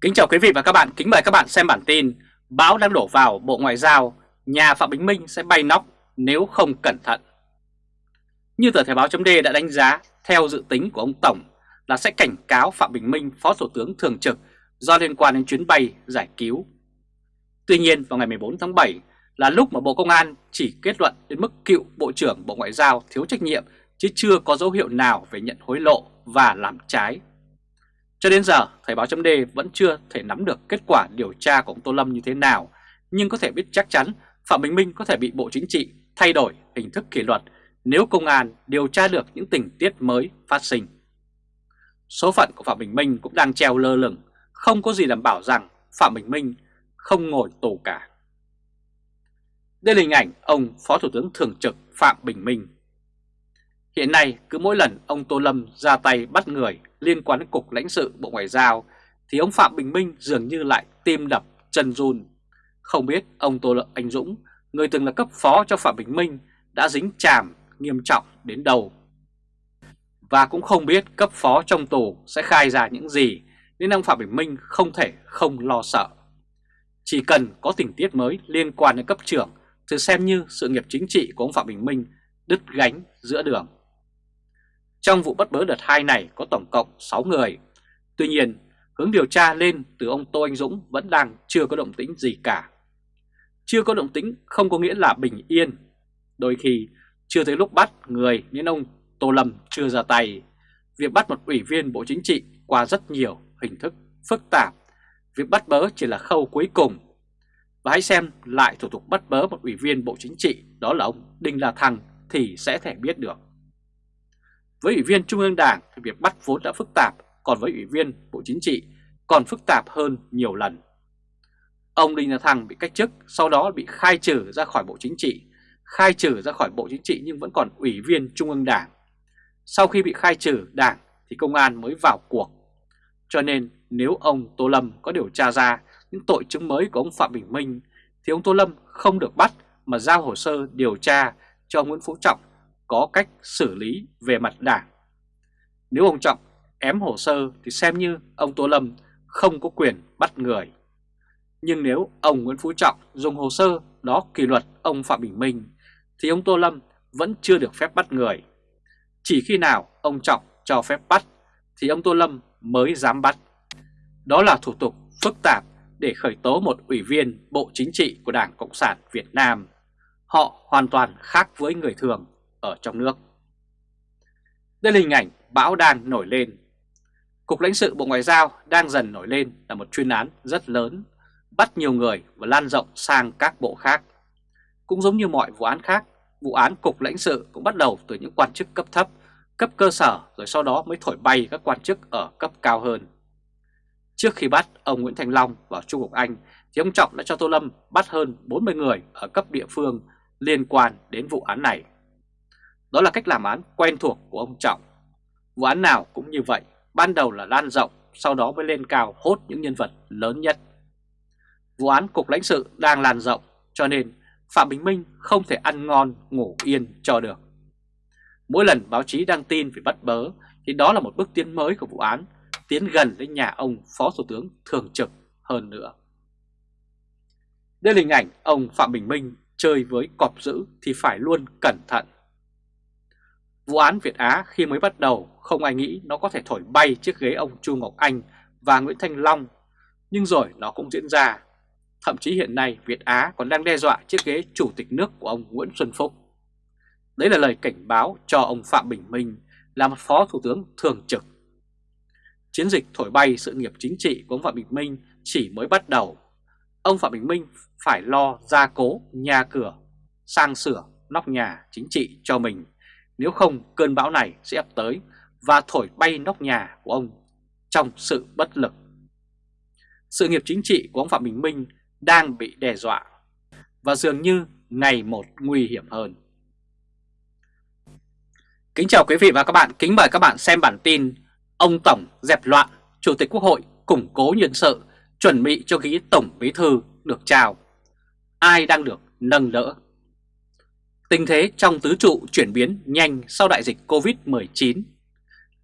Kính chào quý vị và các bạn, kính mời các bạn xem bản tin Bão đang đổ vào Bộ Ngoại giao, nhà Phạm Bình Minh sẽ bay nóc nếu không cẩn thận. Như tờ Thời báo chấm đã đánh giá, theo dự tính của ông Tổng là sẽ cảnh cáo Phạm Bình Minh, Phó Thủ tướng Thường trực do liên quan đến chuyến bay giải cứu. Tuy nhiên vào ngày 14 tháng 7 là lúc mà Bộ Công an chỉ kết luận đến mức cựu Bộ trưởng Bộ Ngoại giao thiếu trách nhiệm chứ chưa có dấu hiệu nào về nhận hối lộ và làm trái cho đến giờ, Thời báo chấm vẫn chưa thể nắm được kết quả điều tra của ông Tô Lâm như thế nào, nhưng có thể biết chắc chắn Phạm Bình Minh có thể bị Bộ Chính trị thay đổi hình thức kỷ luật nếu công an điều tra được những tình tiết mới phát sinh. Số phận của Phạm Bình Minh cũng đang treo lơ lửng, không có gì đảm bảo rằng Phạm Bình Minh không ngồi tù cả. Đây là hình ảnh ông Phó Thủ tướng Thường trực Phạm Bình Minh. Hiện nay cứ mỗi lần ông Tô Lâm ra tay bắt người liên quan đến Cục lãnh sự Bộ Ngoại giao thì ông Phạm Bình Minh dường như lại tim đập chân run. Không biết ông Tô Lợi Anh Dũng, người từng là cấp phó cho Phạm Bình Minh đã dính chàm nghiêm trọng đến đâu. Và cũng không biết cấp phó trong tù sẽ khai ra những gì nên ông Phạm Bình Minh không thể không lo sợ. Chỉ cần có tình tiết mới liên quan đến cấp trưởng thì xem như sự nghiệp chính trị của ông Phạm Bình Minh đứt gánh giữa đường. Trong vụ bắt bớ đợt 2 này có tổng cộng 6 người. Tuy nhiên, hướng điều tra lên từ ông Tô Anh Dũng vẫn đang chưa có động tĩnh gì cả. Chưa có động tĩnh không có nghĩa là bình yên. Đôi khi chưa tới lúc bắt người nên ông Tô Lâm chưa ra tay. Việc bắt một ủy viên Bộ Chính trị qua rất nhiều hình thức phức tạp. Việc bắt bớ chỉ là khâu cuối cùng. Và hãy xem lại thủ tục bắt bớ một ủy viên Bộ Chính trị đó là ông Đinh La Thăng thì sẽ thể biết được. Với Ủy viên Trung ương Đảng thì việc bắt vốn đã phức tạp, còn với Ủy viên Bộ Chính trị còn phức tạp hơn nhiều lần. Ông Đinh La Thăng bị cách chức, sau đó bị khai trừ ra khỏi Bộ Chính trị, khai trừ ra khỏi Bộ Chính trị nhưng vẫn còn Ủy viên Trung ương Đảng. Sau khi bị khai trừ Đảng thì công an mới vào cuộc. Cho nên nếu ông Tô Lâm có điều tra ra những tội chứng mới của ông Phạm Bình Minh thì ông Tô Lâm không được bắt mà giao hồ sơ điều tra cho ông Nguyễn Phú Trọng có cách xử lý về mặt đảng. Nếu ông Trọng ém hồ sơ thì xem như ông Tô Lâm không có quyền bắt người. Nhưng nếu ông Nguyễn Phú Trọng dùng hồ sơ đó kỷ luật ông Phạm Bình Minh thì ông Tô Lâm vẫn chưa được phép bắt người. Chỉ khi nào ông Trọng cho phép bắt thì ông Tô Lâm mới dám bắt. Đó là thủ tục phức tạp để khởi tố một ủy viên Bộ Chính trị của Đảng Cộng sản Việt Nam. Họ hoàn toàn khác với người thường ở trong nước. Đây là hình ảnh bão đang nổi lên. Cục lãnh sự Bộ Ngoại giao đang dần nổi lên là một chuyên án rất lớn, bắt nhiều người và lan rộng sang các bộ khác. Cũng giống như mọi vụ án khác, vụ án Cục lãnh sự cũng bắt đầu từ những quan chức cấp thấp, cấp cơ sở rồi sau đó mới thổi bay các quan chức ở cấp cao hơn. Trước khi bắt ông Nguyễn Thành Long vào Trung Quốc Anh thì ông Trọng đã cho Tô Lâm bắt hơn 40 người ở cấp địa phương liên quan đến vụ án này. Đó là cách làm án quen thuộc của ông Trọng. Vụ án nào cũng như vậy, ban đầu là lan rộng, sau đó mới lên cao hốt những nhân vật lớn nhất. Vụ án Cục lãnh sự đang lan rộng, cho nên Phạm Bình Minh không thể ăn ngon ngủ yên cho được. Mỗi lần báo chí đăng tin về bắt bớ thì đó là một bước tiến mới của vụ án, tiến gần đến nhà ông Phó Thủ tướng thường trực hơn nữa. Đây là hình ảnh ông Phạm Bình Minh chơi với cọp dữ thì phải luôn cẩn thận. Vụ án Việt Á khi mới bắt đầu không ai nghĩ nó có thể thổi bay chiếc ghế ông Chu Ngọc Anh và Nguyễn Thanh Long, nhưng rồi nó cũng diễn ra. Thậm chí hiện nay Việt Á còn đang đe dọa chiếc ghế chủ tịch nước của ông Nguyễn Xuân Phúc. Đấy là lời cảnh báo cho ông Phạm Bình Minh là một phó thủ tướng thường trực. Chiến dịch thổi bay sự nghiệp chính trị của ông Phạm Bình Minh chỉ mới bắt đầu. Ông Phạm Bình Minh phải lo gia cố nhà cửa, sang sửa nóc nhà chính trị cho mình nếu không cơn bão này sẽ ập tới và thổi bay nóc nhà của ông trong sự bất lực. Sự nghiệp chính trị của ông Phạm Bình Minh đang bị đe dọa và dường như ngày một nguy hiểm hơn. Kính chào quý vị và các bạn, kính mời các bạn xem bản tin Ông Tổng dẹp loạn, Chủ tịch Quốc hội củng cố nhân sự, chuẩn bị cho ghế Tổng Bí Thư được trao. Ai đang được nâng đỡ? Tình thế trong tứ trụ chuyển biến nhanh sau đại dịch Covid-19.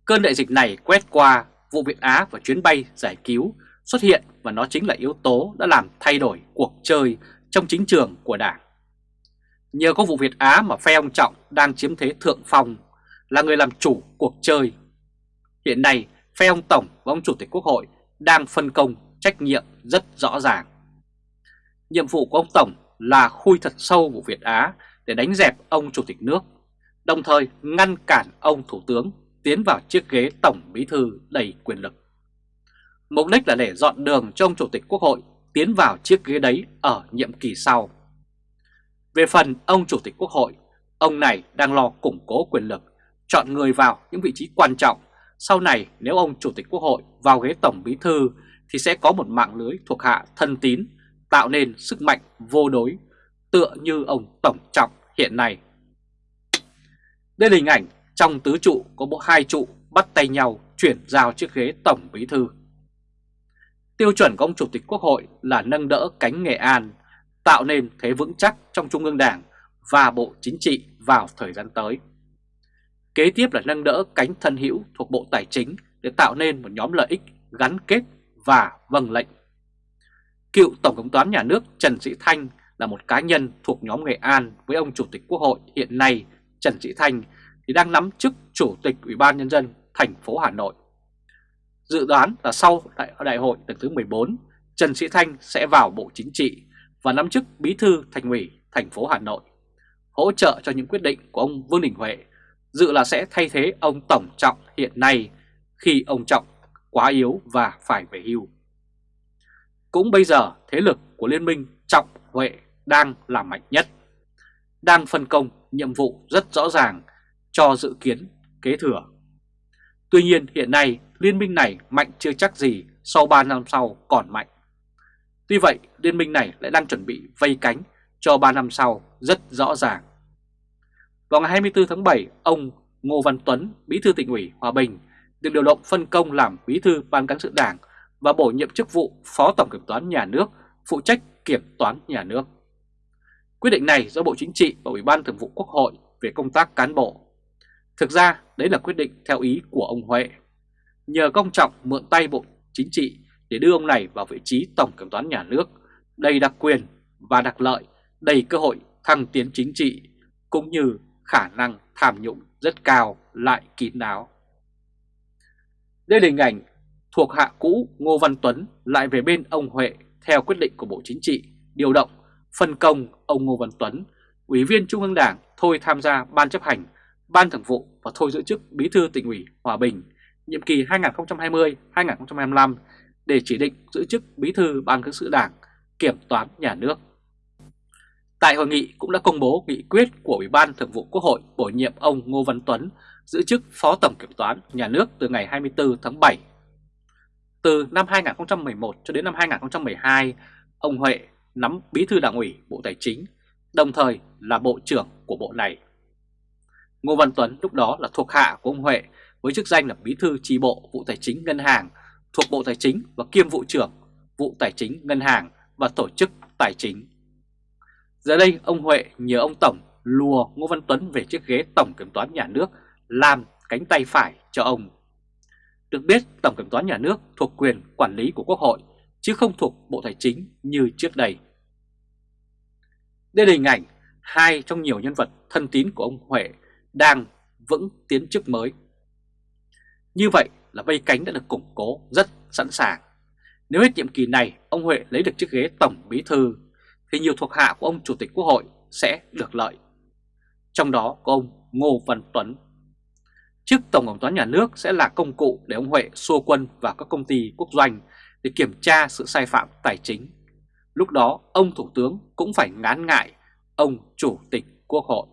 Cơn đại dịch này quét qua vụ Việt Á và chuyến bay giải cứu xuất hiện và nó chính là yếu tố đã làm thay đổi cuộc chơi trong chính trường của Đảng. Nhờ có vụ Việt Á mà phe ông Trọng đang chiếm thế thượng phong, là người làm chủ cuộc chơi. Hiện nay, phe ông Tổng và ông Chủ tịch Quốc hội đang phân công trách nhiệm rất rõ ràng. Nhiệm vụ của ông Tổng là khui thật sâu vụ Việt Á để đánh dẹp ông Chủ tịch nước, đồng thời ngăn cản ông Thủ tướng tiến vào chiếc ghế Tổng Bí Thư đầy quyền lực. Mục đích là để dọn đường cho ông Chủ tịch Quốc hội tiến vào chiếc ghế đấy ở nhiệm kỳ sau. Về phần ông Chủ tịch Quốc hội, ông này đang lo củng cố quyền lực, chọn người vào những vị trí quan trọng. Sau này nếu ông Chủ tịch Quốc hội vào ghế Tổng Bí Thư thì sẽ có một mạng lưới thuộc hạ thân tín, tạo nên sức mạnh vô đối, tựa như ông Tổng Trọng hiện nay. Đây là hình ảnh trong tứ trụ có bộ hai trụ bắt tay nhau chuyển giao chiếc ghế Tổng Bí Thư. Tiêu chuẩn của ông Chủ tịch Quốc hội là nâng đỡ cánh Nghệ An, tạo nên thế vững chắc trong Trung ương Đảng và Bộ Chính trị vào thời gian tới. Kế tiếp là nâng đỡ cánh thân hữu thuộc Bộ Tài chính để tạo nên một nhóm lợi ích gắn kết và vâng lệnh. Cựu Tổng Thống toán Nhà nước Trần Sĩ Thanh là một cá nhân thuộc nhóm Nghệ An với ông Chủ tịch Quốc hội hiện nay Trần Sĩ Thanh thì đang nắm chức Chủ tịch Ủy ban Nhân dân thành phố Hà Nội. Dự đoán là sau đại, đại hội lần thứ 14, Trần Sĩ Thanh sẽ vào Bộ Chính trị và nắm chức Bí thư Thành ủy thành phố Hà Nội, hỗ trợ cho những quyết định của ông Vương Đình Huệ, dự là sẽ thay thế ông Tổng Trọng hiện nay khi ông Trọng quá yếu và phải về hưu. Cũng bây giờ thế lực của Liên minh Trọng Huệ đang là mạnh nhất, đang phân công nhiệm vụ rất rõ ràng cho dự kiến kế thừa. Tuy nhiên hiện nay liên minh này mạnh chưa chắc gì sau 3 năm sau còn mạnh. Tuy vậy liên minh này lại đang chuẩn bị vây cánh cho 3 năm sau rất rõ ràng. Vào ngày 24 tháng 7, ông Ngô Văn Tuấn, Bí thư tỉnh ủy Hòa Bình được điều động phân công làm Bí thư Ban cán sự Đảng và bổ nhiệm chức vụ Phó Tổng Kiểm toán Nhà nước, phụ trách kiểm toán nhà nước. Quyết định này do Bộ Chính trị và Ủy ban Thường vụ Quốc hội về công tác cán bộ. Thực ra đấy là quyết định theo ý của ông Huệ. Nhờ công trọng mượn tay Bộ Chính trị để đưa ông này vào vị trí Tổng Kiểm toán Nhà nước, đầy đặc quyền và đặc lợi, đầy cơ hội thăng tiến chính trị, cũng như khả năng tham nhũng rất cao lại kín đáo. Đây là hình ảnh thuộc hạ cũ Ngô Văn Tuấn lại về bên ông Huệ theo quyết định của Bộ Chính trị điều động phân công ông Ngô Văn Tuấn, Ủy viên Trung ương Đảng thôi tham gia Ban chấp hành, Ban thường vụ và thôi giữ chức Bí thư tỉnh ủy Hòa Bình nhiệm kỳ 2020-2025 để chỉ định giữ chức Bí thư Ban cán sự Đảng, Kiểm toán Nhà nước. Tại hội nghị cũng đã công bố nghị quyết của Ủy ban Thường vụ Quốc hội bổ nhiệm ông Ngô Văn Tuấn giữ chức Phó Tổng Kiểm toán Nhà nước từ ngày 24 tháng 7. Từ năm 2011 cho đến năm 2012, ông Huệ nắm Bí thư Đảng ủy Bộ Tài chính, đồng thời là Bộ trưởng của Bộ này. Ngô Văn Tuấn lúc đó là thuộc hạ của ông Huệ với chức danh là Bí thư chi bộ vụ Tài chính Ngân hàng thuộc Bộ Tài chính và kiêm vụ trưởng vụ Tài chính Ngân hàng và Tổ chức Tài chính. Giờ đây ông Huệ nhờ ông Tổng lùa Ngô Văn Tuấn về chiếc ghế Tổng Kiểm toán Nhà nước làm cánh tay phải cho ông. Được biết Tổng Kiểm toán Nhà nước thuộc quyền quản lý của Quốc hội chứ không thuộc Bộ Tài chính như trước đây. Đây là hình ảnh hai trong nhiều nhân vật thân tín của ông Huệ đang vững tiến chức mới. Như vậy là vây cánh đã được củng cố rất sẵn sàng. Nếu hết nhiệm kỳ này, ông Huệ lấy được chiếc ghế Tổng Bí Thư, thì nhiều thuộc hạ của ông Chủ tịch Quốc hội sẽ được lợi. Trong đó có ông Ngô Văn Tuấn. Chức Tổng Kiểm toán Nhà nước sẽ là công cụ để ông Huệ xua quân vào các công ty quốc doanh để kiểm tra sự sai phạm tài chính. Lúc đó, ông Thủ tướng cũng phải ngán ngại ông Chủ tịch Quốc hội.